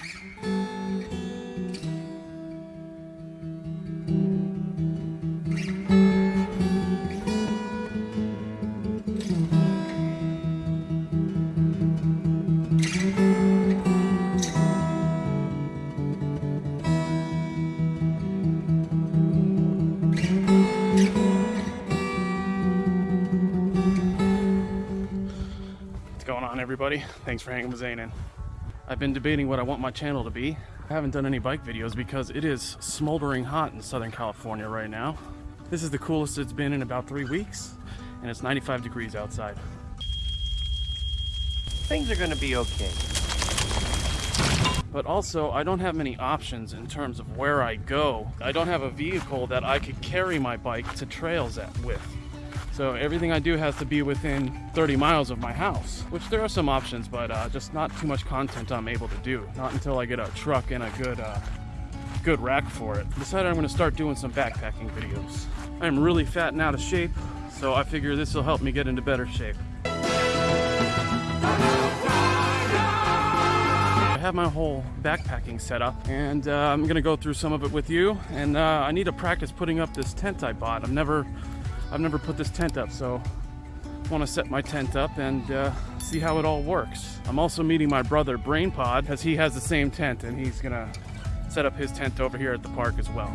What's going on everybody? Thanks for hanging with Zanin. I've been debating what I want my channel to be. I haven't done any bike videos because it is smoldering hot in Southern California right now. This is the coolest it's been in about three weeks and it's 95 degrees outside. Things are gonna be okay. But also, I don't have many options in terms of where I go. I don't have a vehicle that I could carry my bike to trails at with. So everything I do has to be within 30 miles of my house, which there are some options, but uh, just not too much content I'm able to do. Not until I get a truck and a good, uh, good rack for it. Decided I'm gonna start doing some backpacking videos. I'm really fat and out of shape, so I figure this will help me get into better shape. I have my whole backpacking set up and uh, I'm gonna go through some of it with you and uh, I need to practice putting up this tent I bought. I've never I've never put this tent up so I want to set my tent up and uh, see how it all works. I'm also meeting my brother BrainPod because he has the same tent and he's gonna set up his tent over here at the park as well.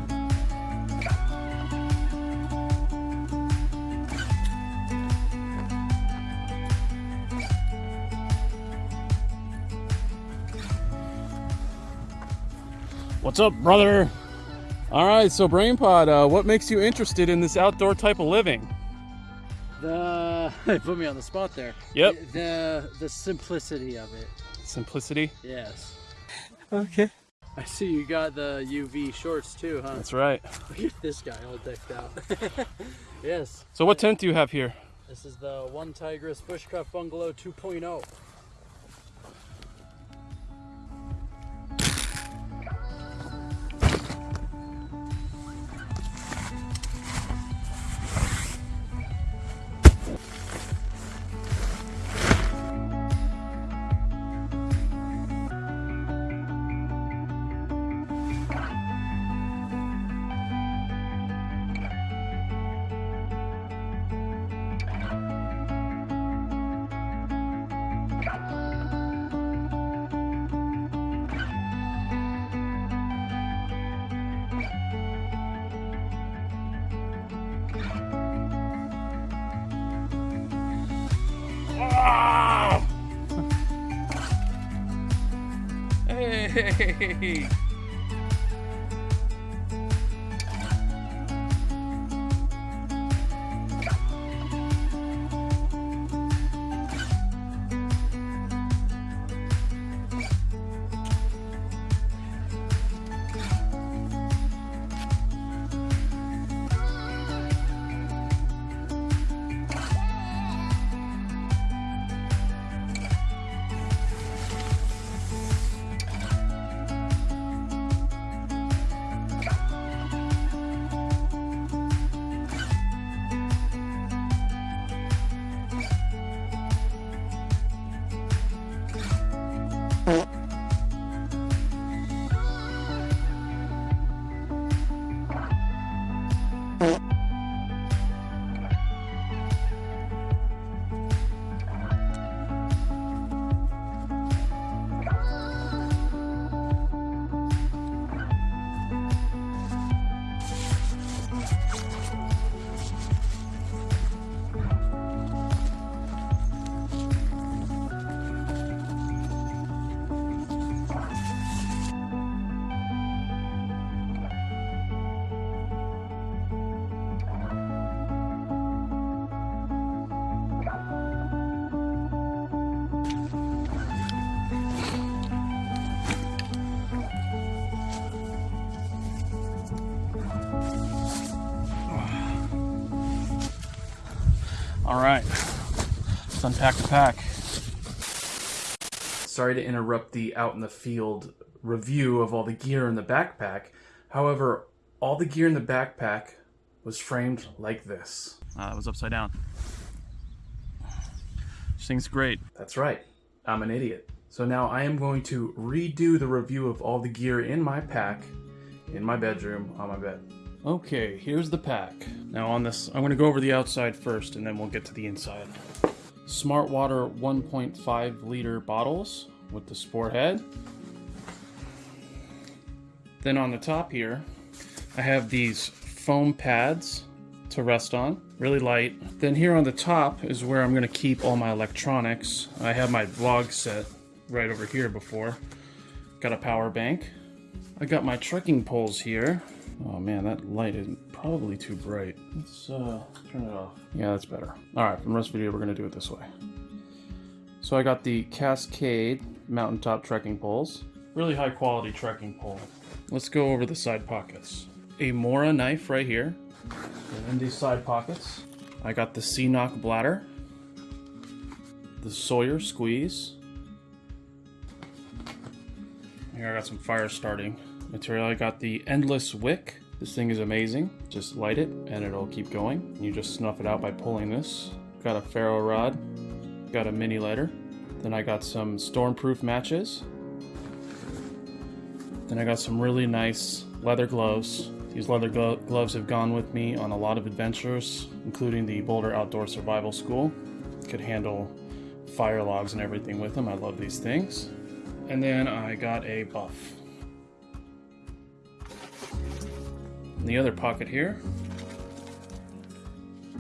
What's up, brother? All right, so BrainPod, uh, what makes you interested in this outdoor type of living? The put me on the spot there. Yep. The the simplicity of it. Simplicity. Yes. Okay. I see you got the UV shorts too, huh? That's right. Look at this guy all decked out. yes. So what tent do you have here? This is the OneTigris Bushcraft Bungalow oh. 2.0. Hey! All right, let's unpack the pack. Sorry to interrupt the out in the field review of all the gear in the backpack. However, all the gear in the backpack was framed like this. Uh, it was upside down. This thing's great. That's right. I'm an idiot. So now I am going to redo the review of all the gear in my pack, in my bedroom, on my bed. Okay, here's the pack. Now on this, I'm gonna go over the outside first and then we'll get to the inside. Smart Water 1.5 liter bottles with the sport head. Then on the top here, I have these foam pads to rest on, really light. Then here on the top is where I'm gonna keep all my electronics. I have my vlog set right over here before. Got a power bank. I got my trekking poles here. Oh man, that light is probably too bright. Let's uh, turn it off. Yeah, that's better. All right, from the rest of the video, we're gonna do it this way. So I got the Cascade Mountain Tech trekking poles. Really high quality trekking pole. Let's go over the side pockets. A Mora knife right here. And in these side pockets, I got the CNOC bladder, the Sawyer squeeze. Here I got some fire starting material. I got the endless wick. This thing is amazing. Just light it and it'll keep going. You just snuff it out by pulling this. Got a ferro rod. Got a mini lighter. Then I got some stormproof matches. Then I got some really nice leather gloves. These leather glo gloves have gone with me on a lot of adventures, including the Boulder Outdoor Survival School. Could handle fire logs and everything with them. I love these things. And then I got a buff. In the other pocket here,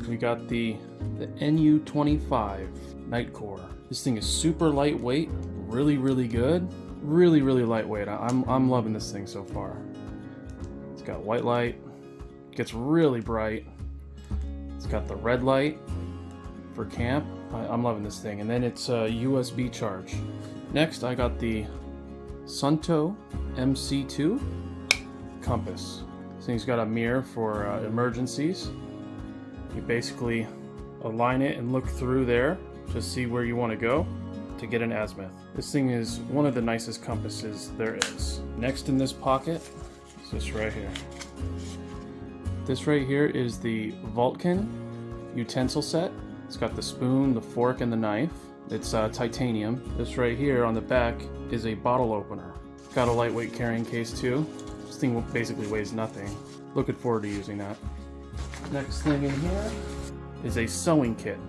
we got the, the NU25 Nitecore. This thing is super lightweight, really, really good. Really, really lightweight. I'm, I'm loving this thing so far. It's got white light, gets really bright. It's got the red light for camp. I, am loving this thing. And then it's a USB charge. Next, I got the Suunto MC2 compass. This thing's got a mirror for uh, emergencies. You basically align it and look through there to see where you want to go to get an azimuth. This thing is one of the nicest compasses there is. Next in this pocket is this right here. This right here is the Vulcan utensil set. It's got the spoon, the fork, and the knife. It's uh, titanium. This right here on the back is a bottle opener. Got a lightweight carrying case too. This thing basically weighs nothing. Looking forward to using that. Next thing in here is a sewing kit.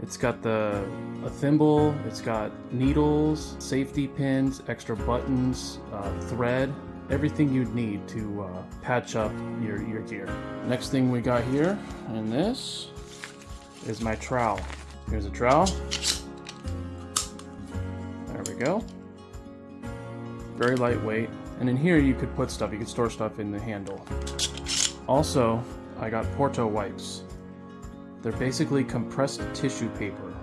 It's got the a thimble, it's got needles, safety pins, extra buttons, uh, thread, everything you'd need to uh, patch up your, your gear. Next thing we got here, and this, is my trowel. Here's a trowel. There we go. Very lightweight. And in here you could put stuff, you could store stuff in the handle. Also, I got Porto wipes. They're basically compressed tissue paper.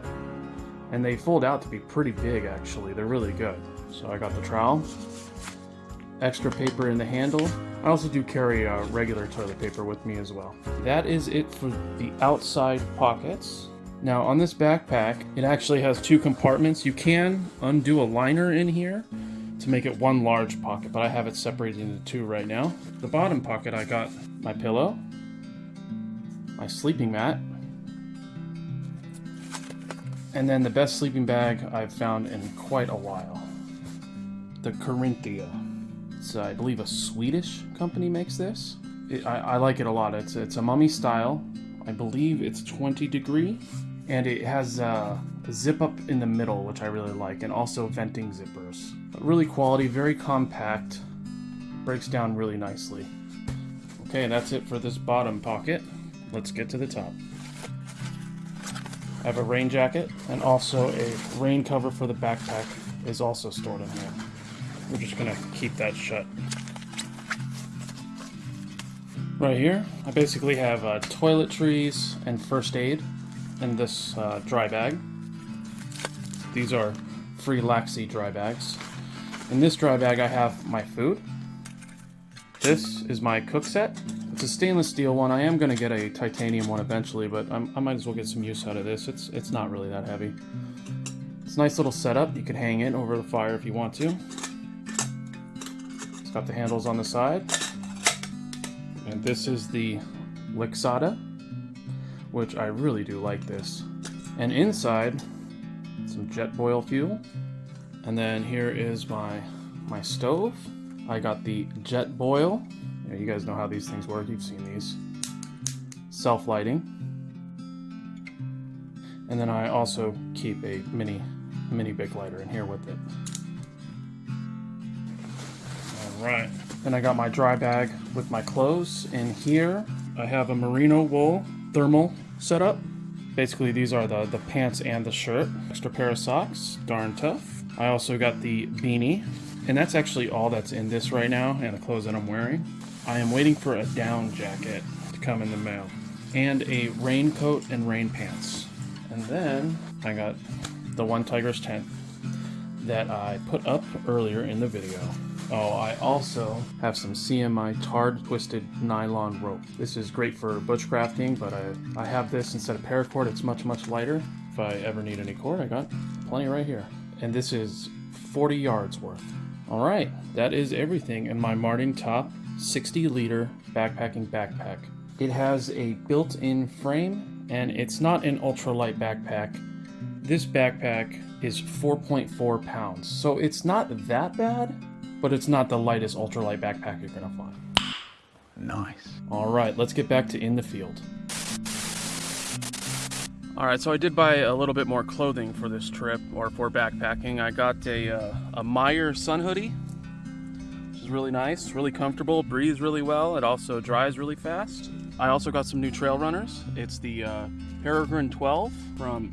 And they fold out to be pretty big actually, they're really good. So I got the trowel, extra paper in the handle. I also do carry a regular toilet paper with me as well. That is it for the outside pockets. Now on this backpack, it actually has two compartments. You can undo a liner in here to make it one large pocket, but I have it separated into two right now. The bottom pocket, I got my pillow, my sleeping mat, and then the best sleeping bag I've found in quite a while. The Corinthia. It's, uh, I believe, a Swedish company makes this. It, I, I, like it a lot. It's, it's a mummy style. I believe it's 20 degree. And it has uh, a zip up in the middle, which I really like, and also venting zippers. But really quality, very compact. Breaks down really nicely. Okay, that's it for this bottom pocket. Let's get to the top. I have a rain jacket and also a rain cover for the backpack is also stored in here. We're just gonna keep that shut. Right here, I basically have uh, toiletries and first aid in this uh, dry bag. These are Frelaxy dry bags. In this dry bag I have my food. This is my cook set. It's a stainless steel one. I am going to get a titanium one eventually, but I'm, i might as well get some use out of this. It's, it's not really that heavy. It's a nice little setup. You could hang it over the fire if you want to. It's got the handles on the side. And this is the Lixada, which I really do like this. And inside, some Jetboil fuel, And then here is my my stove. I got the Jetboil. You guys know how these things work. You've seen these. Self-lighting. And then I also keep a mini mini Bic lighter in here with it. All right. Then I got my dry bag with my clothes in here. I have a merino wool thermal setup. Basically, these are the, the pants and the shirt. Extra pair of socks, darn tough. I also got the beanie, and that's actually all that's in this right now, and the clothes that I'm wearing. I am waiting for a down jacket to come in the mail, and a raincoat and rain pants. And then I got the OneTigris tent that I put up earlier in the video. Oh, I also have some CMI tarred twisted nylon rope. This is great for bushcrafting, but I, I have this instead of paracord. It's much, much lighter. If I ever need any cord, I got plenty right here. And this is 40 yards worth. All right, that is everything in my Mountaintop 60 liter backpacking backpack. It has a built-in frame, and it's not an ultralight backpack. This backpack is 4.4 pounds, so it's not that bad, but it's not the lightest ultralight backpack you're gonna find. Nice. All right, let's get back to in the field. All right, so I did buy a little bit more clothing for this trip or for backpacking. I got a, uh, a Meyer sun hoodie, which is really nice, really comfortable, breathes really well. It also dries really fast. I also got some new trail runners. It's the uh, Peregrine 12 from,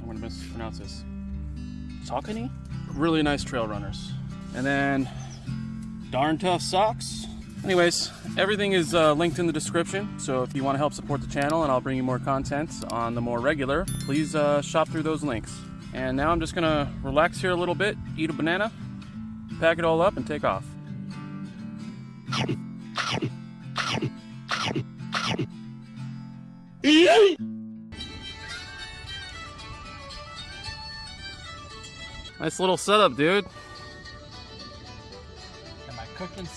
I'm gonna mispronounce this, Saucony? Really nice trail runners. And then darn tough socks. Anyways, everything is uh, linked in the description. So if you want to help support the channel and I'll bring you more content on the more regular, please uh, shop through those links. And now I'm just gonna relax here a little bit, eat a banana, pack it all up, and take off. Nice little setup, dude.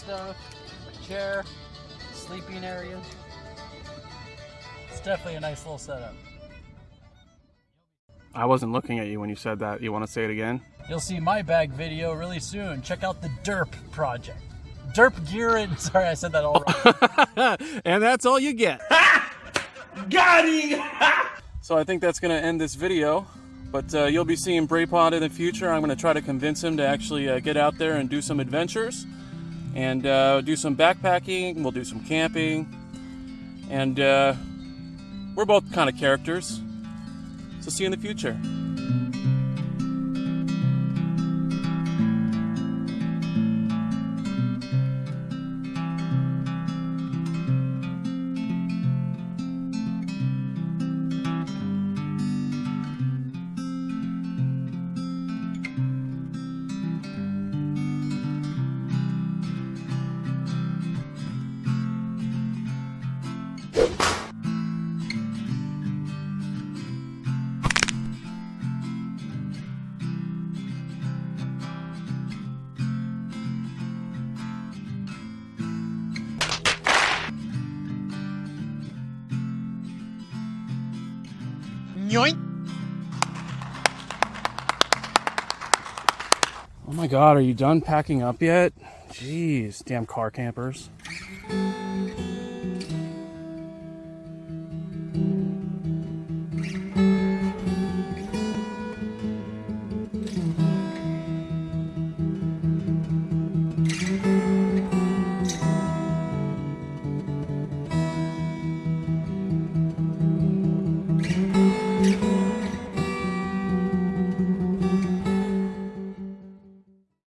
Stuff, my chair, sleeping area. It's definitely a nice little setup. I wasn't looking at you when you said that. You want to say it again? You'll see my bag video really soon. Check out the Derp project. Derp gear and sorry, I said that all wrong. and that's all you get. Got him! So I think that's going to end this video. But uh, you'll be seeing Braypod in the future. I'm going to try to convince him to actually uh, get out there and do some adventures. And uh, do some backpacking. We'll do some camping. And uh, we're both kind of characters. So see you in the future. God, are you done packing up yet? Jeez, damn car campers.